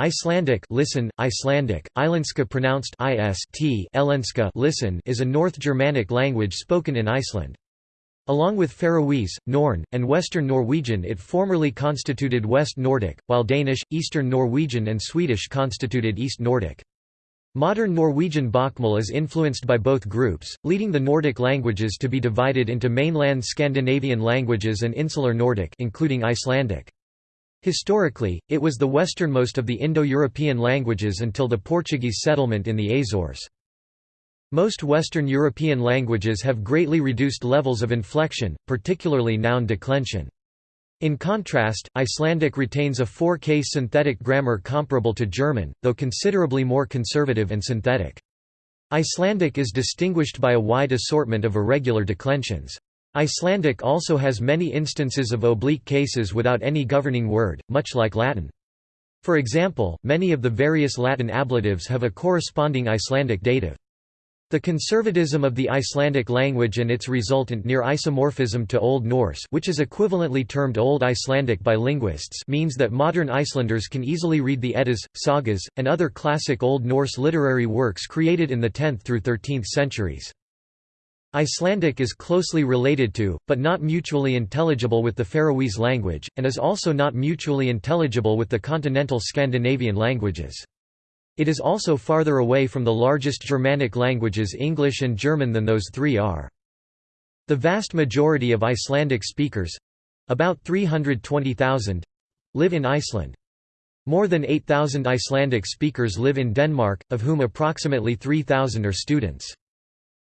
Icelandic listen, Icelandic, Islandska pronounced ist Elenska listen is a North Germanic language spoken in Iceland. Along with Faroese, Norn, and Western Norwegian it formerly constituted West Nordic, while Danish, Eastern Norwegian and Swedish constituted East Nordic. Modern Norwegian Bokmål is influenced by both groups, leading the Nordic languages to be divided into mainland Scandinavian languages and insular Nordic including Icelandic. Historically, it was the westernmost of the Indo-European languages until the Portuguese settlement in the Azores. Most Western European languages have greatly reduced levels of inflection, particularly noun declension. In contrast, Icelandic retains a four-case synthetic grammar comparable to German, though considerably more conservative and synthetic. Icelandic is distinguished by a wide assortment of irregular declensions. Icelandic also has many instances of oblique cases without any governing word, much like Latin. For example, many of the various Latin ablatives have a corresponding Icelandic dative. The conservatism of the Icelandic language and its resultant near isomorphism to Old Norse which is equivalently termed Old Icelandic by linguists means that modern Icelanders can easily read the Eddas, sagas, and other classic Old Norse literary works created in the 10th through 13th centuries. Icelandic is closely related to, but not mutually intelligible with the Faroese language, and is also not mutually intelligible with the continental Scandinavian languages. It is also farther away from the largest Germanic languages English and German than those three are. The vast majority of Icelandic speakers—about 320,000—live in Iceland. More than 8,000 Icelandic speakers live in Denmark, of whom approximately 3,000 are students.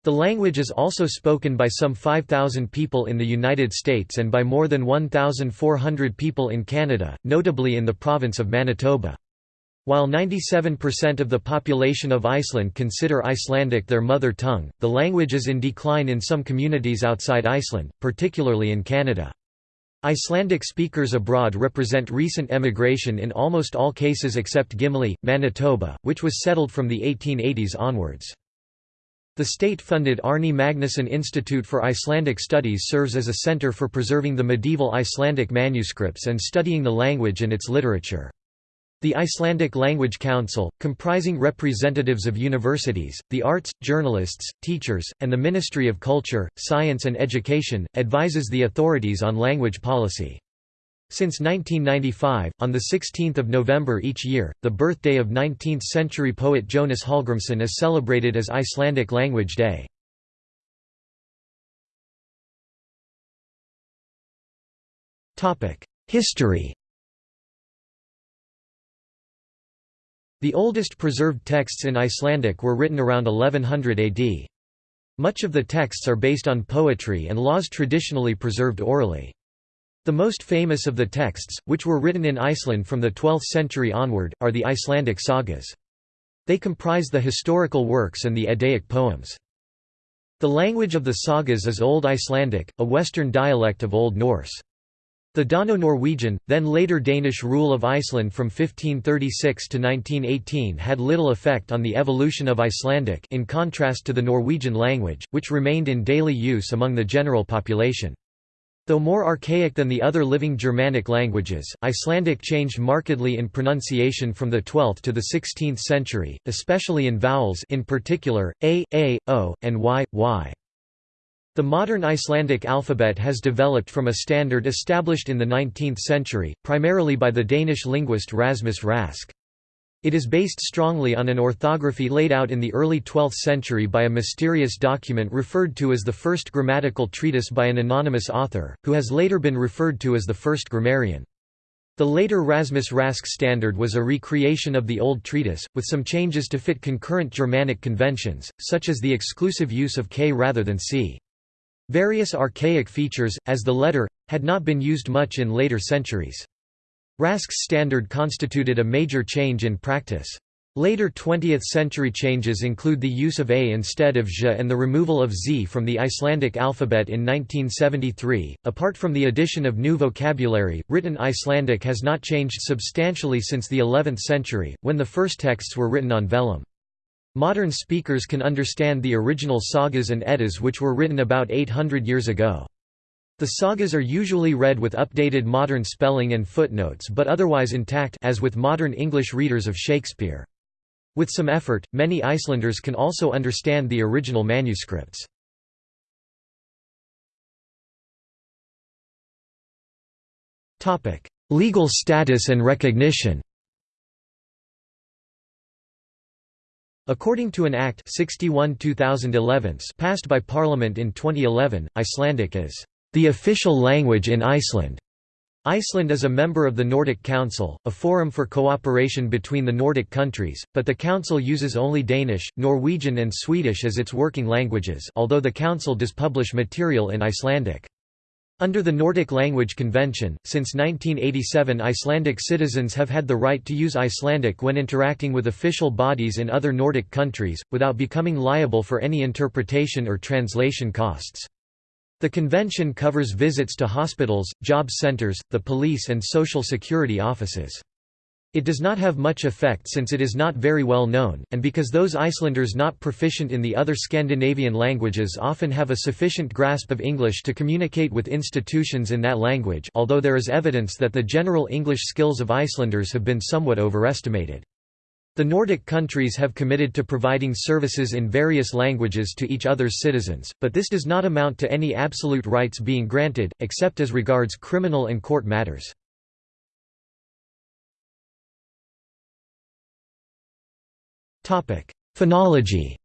The language is also spoken by some 5,000 people in the United States and by more than 1,400 people in Canada, notably in the province of Manitoba. While 97% of the population of Iceland consider Icelandic their mother tongue, the language is in decline in some communities outside Iceland, particularly in Canada. Icelandic speakers abroad represent recent emigration in almost all cases except Gimli, Manitoba, which was settled from the 1880s onwards. The state-funded Árni Magnússon Institute for Icelandic Studies serves as a center for preserving the medieval Icelandic manuscripts and studying the language and its literature. The Icelandic Language Council, comprising representatives of universities, the arts, journalists, teachers, and the Ministry of Culture, Science and Education, advises the authorities on language policy. Since 1995, on 16 November each year, the birthday of 19th-century poet Jonas Hallgrímsson is celebrated as Icelandic Language Day. History The oldest preserved texts in Icelandic were written around 1100 AD. Much of the texts are based on poetry and laws traditionally preserved orally. The most famous of the texts, which were written in Iceland from the 12th century onward, are the Icelandic sagas. They comprise the historical works and the Eddaic poems. The language of the sagas is Old Icelandic, a western dialect of Old Norse. The Dano-Norwegian, then later Danish rule of Iceland from 1536 to 1918 had little effect on the evolution of Icelandic in contrast to the Norwegian language, which remained in daily use among the general population. Though more archaic than the other living Germanic languages, Icelandic changed markedly in pronunciation from the 12th to the 16th century, especially in vowels in particular, a, a, o, and y, y. The modern Icelandic alphabet has developed from a standard established in the 19th century, primarily by the Danish linguist Rasmus Rask. It is based strongly on an orthography laid out in the early 12th century by a mysterious document referred to as the first grammatical treatise by an anonymous author, who has later been referred to as the first grammarian. The later Rasmus Rask standard was a recreation of the old treatise, with some changes to fit concurrent Germanic conventions, such as the exclusive use of k rather than c. Various archaic features, as the letter, had not been used much in later centuries. Rask's standard constituted a major change in practice. Later 20th-century changes include the use of A instead of J and the removal of Z from the Icelandic alphabet in 1973. Apart from the addition of new vocabulary, written Icelandic has not changed substantially since the 11th century, when the first texts were written on vellum. Modern speakers can understand the original sagas and eddas which were written about 800 years ago. The sagas are usually read with updated modern spelling and footnotes but otherwise intact as with modern English readers of Shakespeare. With some effort, many Icelanders can also understand the original manuscripts. Legal status and recognition According to an Act 61 passed by Parliament in 2011, Icelandic is the official language in Iceland. Iceland is a member of the Nordic Council, a forum for cooperation between the Nordic countries, but the Council uses only Danish, Norwegian and Swedish as its working languages although the Council does publish material in Icelandic. Under the Nordic Language Convention, since 1987 Icelandic citizens have had the right to use Icelandic when interacting with official bodies in other Nordic countries, without becoming liable for any interpretation or translation costs. The convention covers visits to hospitals, job centers, the police and social security offices. It does not have much effect since it is not very well known, and because those Icelanders not proficient in the other Scandinavian languages often have a sufficient grasp of English to communicate with institutions in that language although there is evidence that the general English skills of Icelanders have been somewhat overestimated. The Nordic countries have committed to providing services in various languages to each other's citizens, but this does not amount to any absolute rights being granted, except as regards criminal and court matters. Phonology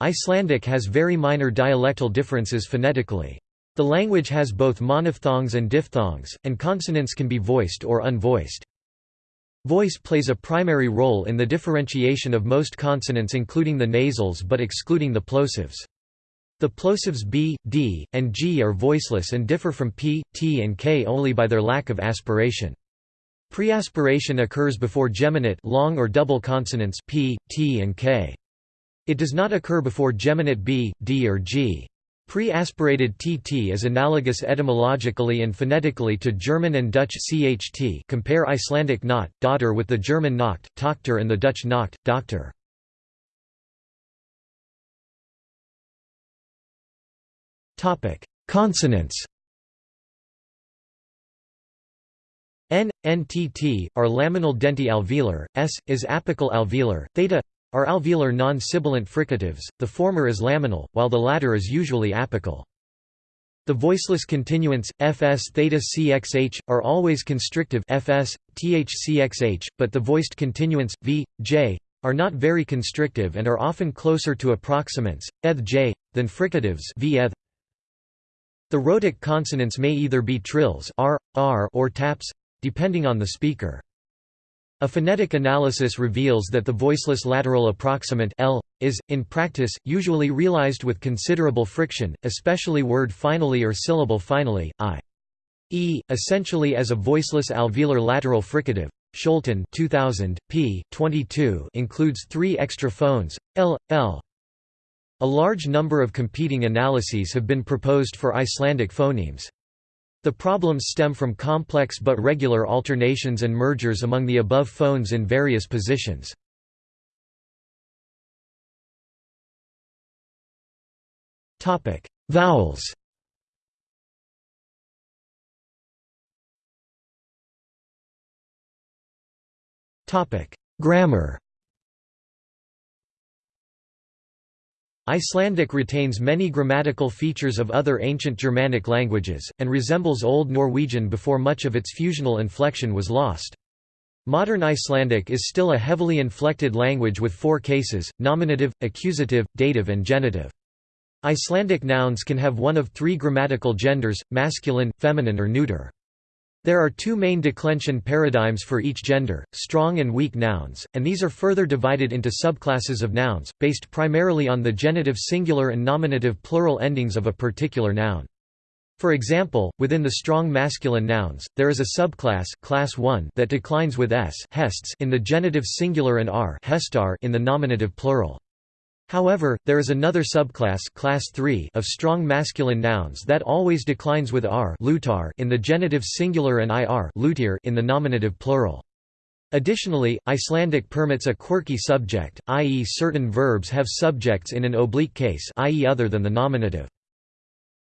Icelandic has very minor dialectal differences phonetically. The language has both monophthongs and diphthongs, and consonants can be voiced or unvoiced. Voice plays a primary role in the differentiation of most consonants including the nasals but excluding the plosives. The plosives b, d, and g are voiceless and differ from p, t and k only by their lack of aspiration. Preaspiration occurs before geminate long or double consonants p, t and k. It does not occur before geminate b, d or g. Pre-aspirated tt is analogous etymologically and phonetically to German and Dutch cht compare Icelandic not, daughter with the German Nacht, Tochter and the Dutch Nacht, Doctor. Consonants N, NTT, are laminal denti alveolar, S, is apical alveolar, theta, are alveolar non-sibilant fricatives, the former is laminal, while the latter is usually apical. The voiceless continuants, fs theta cxh, are always constrictive fs, but the voiced continuants, v, j, are not very constrictive and are often closer to approximants, eth j, than fricatives v eth. The rhotic consonants may either be trills r, r or taps, depending on the speaker. A phonetic analysis reveals that the voiceless lateral approximant L is, in practice, usually realized with considerable friction, especially word finally or syllable finally, i. e, essentially as a voiceless alveolar lateral fricative. Scholten 2000, p. 22 includes three extra phones, l, l. A large number of competing analyses have been proposed for Icelandic phonemes. The problems stem from complex but regular alternations and mergers among the above phones in various positions. Topic: Vowels Topic: Grammar Icelandic retains many grammatical features of other ancient Germanic languages, and resembles Old Norwegian before much of its fusional inflection was lost. Modern Icelandic is still a heavily inflected language with four cases, nominative, accusative, dative and genitive. Icelandic nouns can have one of three grammatical genders, masculine, feminine or neuter. There are two main declension paradigms for each gender, strong and weak nouns, and these are further divided into subclasses of nouns, based primarily on the genitive singular and nominative plural endings of a particular noun. For example, within the strong masculine nouns, there is a subclass class 1 that declines with s in the genitive singular and r in the nominative plural. However, there is another subclass class 3 of strong masculine nouns that always declines with r in the genitive singular and ir in the nominative plural. Additionally, Icelandic permits a quirky subject, i.e. certain verbs have subjects in an oblique case i.e. other than the nominative.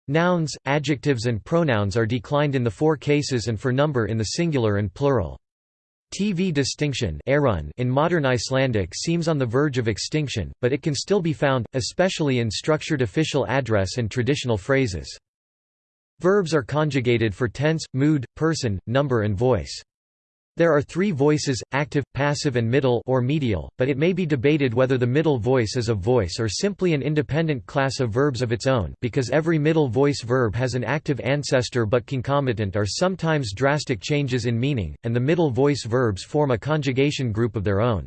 Nouns, adjectives and pronouns are declined in the four cases and for number in the singular and plural. TV distinction in modern Icelandic seems on the verge of extinction, but it can still be found, especially in structured official address and traditional phrases. Verbs are conjugated for tense, mood, person, number and voice. There are three voices, active, passive and middle or medial, but it may be debated whether the middle voice is a voice or simply an independent class of verbs of its own because every middle voice verb has an active ancestor but concomitant are sometimes drastic changes in meaning, and the middle voice verbs form a conjugation group of their own.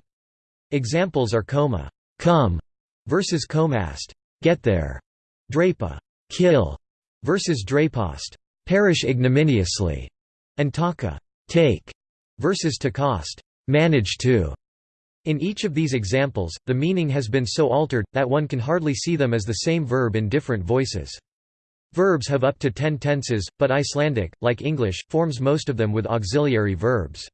Examples are coma come versus comast get there, drapa kill versus drapast perish ignominiously, and taka take versus to cost, manage to. In each of these examples, the meaning has been so altered, that one can hardly see them as the same verb in different voices. Verbs have up to ten tenses, but Icelandic, like English, forms most of them with auxiliary verbs.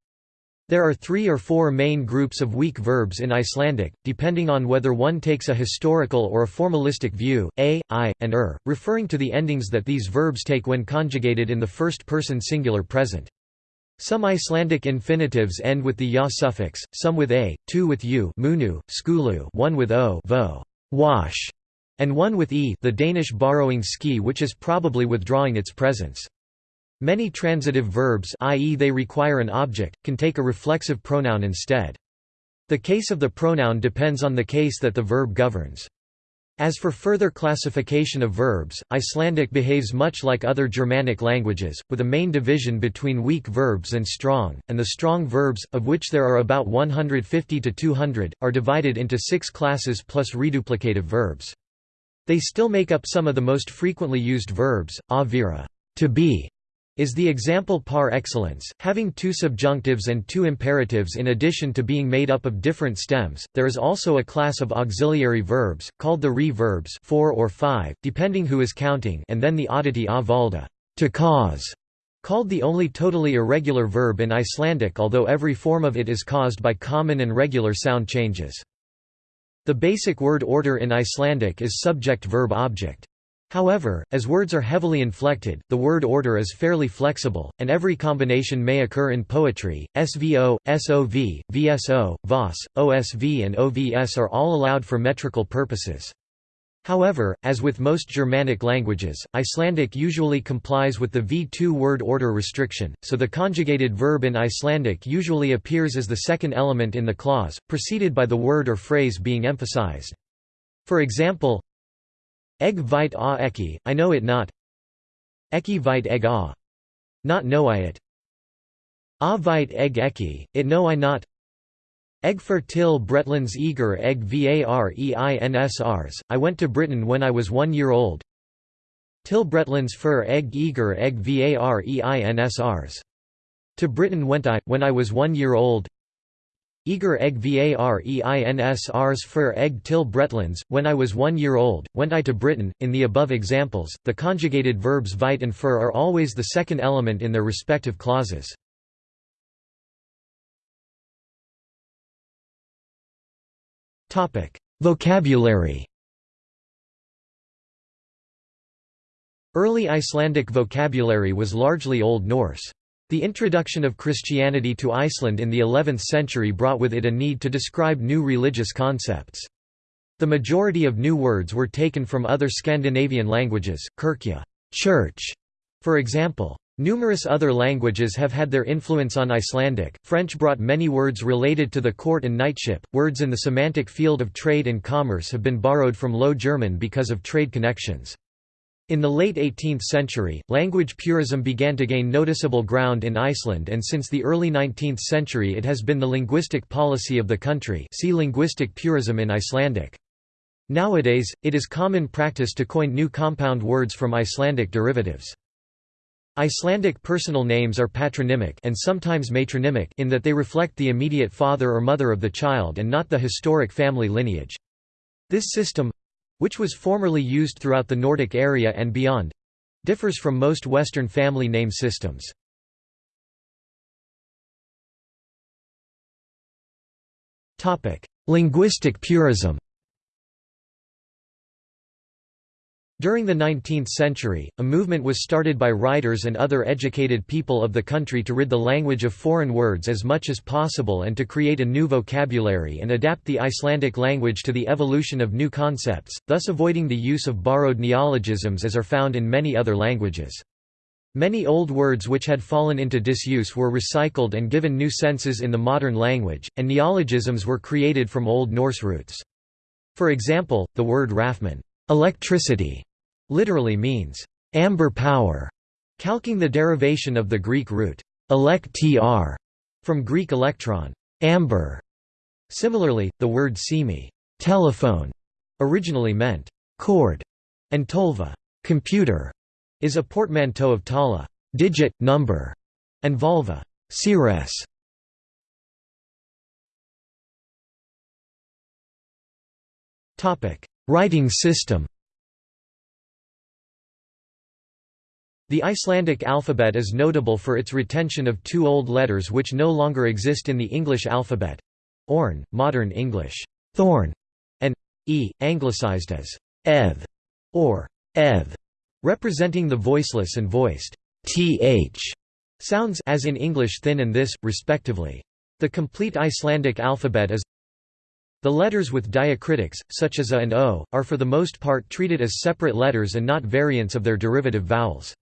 There are three or four main groups of weak verbs in Icelandic, depending on whether one takes a historical or a formalistic view, a, i, and er, referring to the endings that these verbs take when conjugated in the first-person singular present. Some Icelandic infinitives end with the ya suffix, some with a, two with u munu, skulu, one with o vo, wash, and one with e the Danish borrowing ski which is probably withdrawing its presence. Many transitive verbs i.e. they require an object, can take a reflexive pronoun instead. The case of the pronoun depends on the case that the verb governs. As for further classification of verbs, Icelandic behaves much like other Germanic languages, with a main division between weak verbs and strong, and the strong verbs, of which there are about 150 to 200, are divided into six classes plus reduplicative verbs. They still make up some of the most frequently used verbs, avira to be, is the example par excellence, having two subjunctives and two imperatives in addition to being made up of different stems. There is also a class of auxiliary verbs, called the re-verbs four or five, depending who is counting and then the oddity a valda to cause, called the only totally irregular verb in Icelandic although every form of it is caused by common and regular sound changes. The basic word order in Icelandic is subject-verb-object. However, as words are heavily inflected, the word order is fairly flexible, and every combination may occur in poetry. SVO, SOV, VSO, VOS, OSV, and OVS are all allowed for metrical purposes. However, as with most Germanic languages, Icelandic usually complies with the V2 word order restriction, so the conjugated verb in Icelandic usually appears as the second element in the clause, preceded by the word or phrase being emphasized. For example, Egg vite a eki, I know it not. Eki vite egg a. Not know I it. A vite egg eki, it know I not. Egg for till Bretlands eager egg vareinsrs, I went to Britain when I was one year old. Till Bretlands fur egg eager egg vareinsrs. To Britain went I, when I was one year old. Eager egg vareins ars fur egg till Bretlands, when I was one year old, went I to Britain. In the above examples, the conjugated verbs vite and fur are always the second element in their respective clauses. Vocabulary Early Icelandic vocabulary was largely Old Norse. The introduction of Christianity to Iceland in the 11th century brought with it a need to describe new religious concepts. The majority of new words were taken from other Scandinavian languages, kirkja church", for example. Numerous other languages have had their influence on Icelandic. French brought many words related to the court and knightship. Words in the semantic field of trade and commerce have been borrowed from Low German because of trade connections. In the late 18th century, language purism began to gain noticeable ground in Iceland and since the early 19th century it has been the linguistic policy of the country see linguistic purism in Icelandic. Nowadays, it is common practice to coin new compound words from Icelandic derivatives. Icelandic personal names are patronymic and sometimes matronymic in that they reflect the immediate father or mother of the child and not the historic family lineage. This system, which was formerly used throughout the Nordic area and beyond differs from most Western family name systems. Linguistic purism During the 19th century, a movement was started by writers and other educated people of the country to rid the language of foreign words as much as possible and to create a new vocabulary and adapt the Icelandic language to the evolution of new concepts, thus avoiding the use of borrowed neologisms as are found in many other languages. Many old words which had fallen into disuse were recycled and given new senses in the modern language, and neologisms were created from Old Norse roots. For example, the word rafman electricity", literally means, "...amber power", calquing the derivation of the Greek root, elect-tr, from Greek electron, amber". Similarly, the word simi telephone", originally meant, "...cord", and tolva computer", is a portmanteau of tala digit, number", and volva seeress". Writing system The Icelandic alphabet is notable for its retention of two old letters which no longer exist in the English alphabet orn, modern English, thorn, and e, anglicized as ev or ev, representing the voiceless and voiced th sounds as in English thin and this, respectively. The complete Icelandic alphabet is the letters with diacritics, such as a and o, are for the most part treated as separate letters and not variants of their derivative vowels.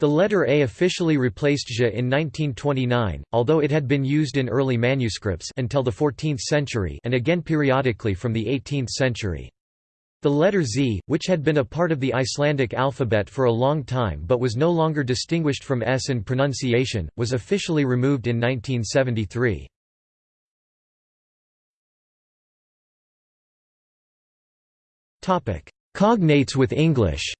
The letter A officially replaced j in 1929, although it had been used in early manuscripts until the 14th century and again periodically from the 18th century. The letter Z, which had been a part of the Icelandic alphabet for a long time but was no longer distinguished from S in pronunciation, was officially removed in 1973. Cognates with English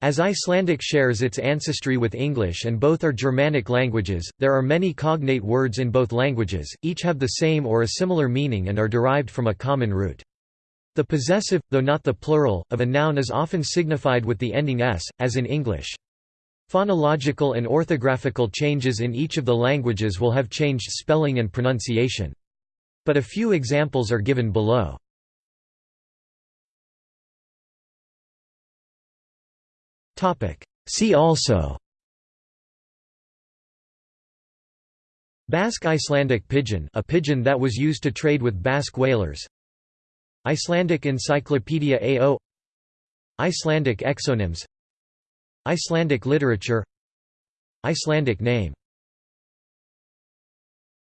As Icelandic shares its ancestry with English and both are Germanic languages, there are many cognate words in both languages, each have the same or a similar meaning and are derived from a common root. The possessive, though not the plural, of a noun is often signified with the ending s, as in English. Phonological and orthographical changes in each of the languages will have changed spelling and pronunciation. But a few examples are given below. See also Basque Icelandic pidgin a pidgin that was used to trade with Basque whalers. Icelandic Encyclopedia AO Icelandic exonyms. Icelandic literature. Icelandic name